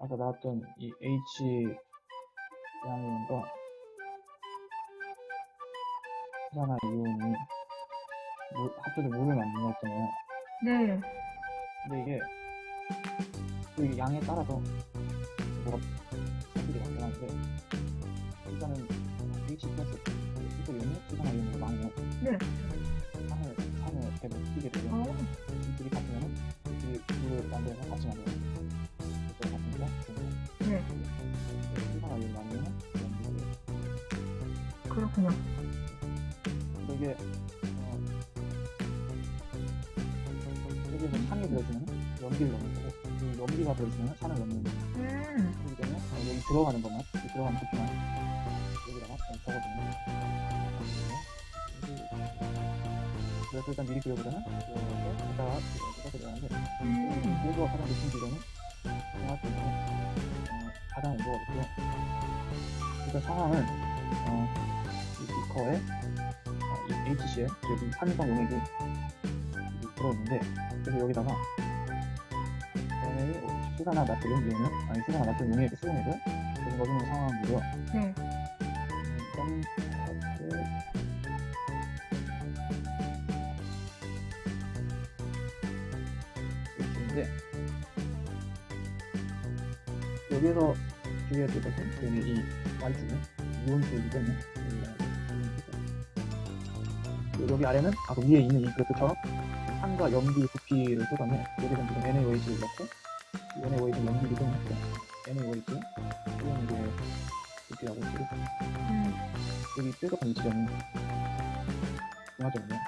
아까 나왔던 이 H 양이온과 수산화 이온이 물, 합쳐서 물을 만든 거였잖아요. 네. 근데 이게 그 양에 따라서 뭐가 성질이 바뀌어가는데 일단은 H 플러스 수소 이온이 수산화 이온으로 나뉘어요. 네. 그렇군요. 이게 어, 여기서 산이 들어있으면 연기를 넣는 거고 이 연기가 들어있으면 산을 넣는 거고 음. 그렇기 때문에 어, 여기 들어가는 것만 이 들어가는 부피만 여기다가 좀 적어주면 그래서 일단 미리 그려보자면 이렇게 이따가 이렇게 들어가는데 음. 온도가 가장 높은 지점은 정확히는 어, 가장 온도가 높고요 일단 상황은 어, 이 비커에 어, 이 HCl 여기 산성 용액이 여기 들어있는데 그래서 여기다가 NA 수산화 나트륨 이온을 아니 수산화 나트륨 용액 수용액을 계속 넣어주는 상황이고요 네. 음, 일단 이렇게 여기에서 주의해야 될 것은 여기 이 Y축은 이온수이기 때문에 여기가 여기 아래는 아까 위에 있는 이 그래프처럼 산과 연기 부피를 쏟아내 여기서 지금 NaOH를 넣고 이 NaOH는 연기를 좀 했고요 NaOH 이건 이제 부피하고 지금 음. 여기 뾰족한 이 지점이 중화점이에요.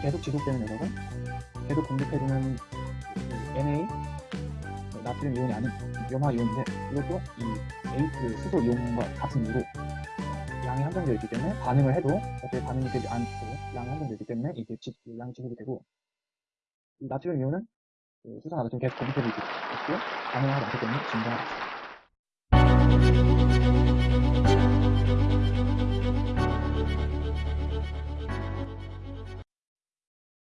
계속 지속되는 녀석은 계속 공급해주는 이 Na 나트륨 이온이 아닌 염화 이온인데 이것도 이 H 수소 이온과 같은 이유로 양이 한정되어 있기 때문에 반응을 해도 어차피 반응이 되지 않고 양이 한정되어 있기 때문에 이게 지, 이 양이 지속이 되고 이 나트륨 이온은 그 수산화 나트륨 계속 공급해주고 있고 반응을 하지 않기 때문에 증가하고 있습니다.